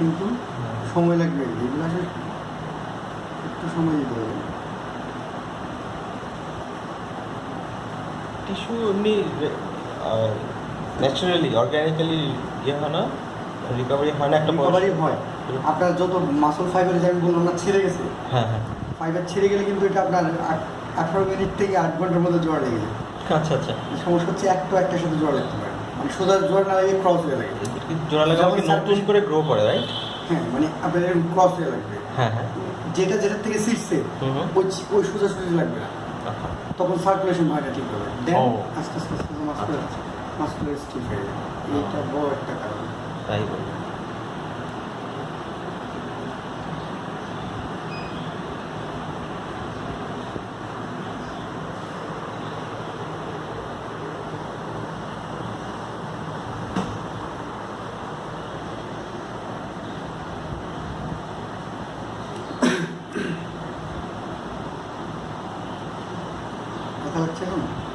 কিন্তু সময় লাগবে। এগুলো আসলে একটু সময় দিতে হবে। টিস্যু এমনি ন্যাচারালি অর্গ্যানিক্যালি ইয়ে হয় না? রিকভারি হয় না একটা রিকভারি হয়। আপনার যত মাসল ফাইবার যে আমি বললাম না ছেড়ে গেছে। হ্যাঁ হ্যাঁ। ফাইবার ছেড়ে গেলে কিন্তু এটা আপনার আঠারো মিনিট থেকে আট ঘণ্টার মধ্যে জ্বর লেগে যায়। আচ্ছা আচ্ছা। সমস্যা হচ্ছে একটু একটার সাথে জ্বর লাগতে পারে। সোজা জ্বর না লাগে ক্রস হয়ে লাগে কিন্তু জোড়া লাগা নতুন করে গ্রো করে রাইট হ্যাঁ মানে আপনার এরকম ক্রস হয়ে লাগবে। হ্যাঁ হ্যাঁ। যেটা যেটা থেকে হুম ওই ওই সোজা সোজা লাগবে না। তখন সার্কুলেশন হয় না ঠিক হবে। দেন আস্তে আস্তে আস্তে মাস্কুলার মাসকুলার স্টিফ হয়ে যায় এইটা বড় একটা কারণ। তাই aquela que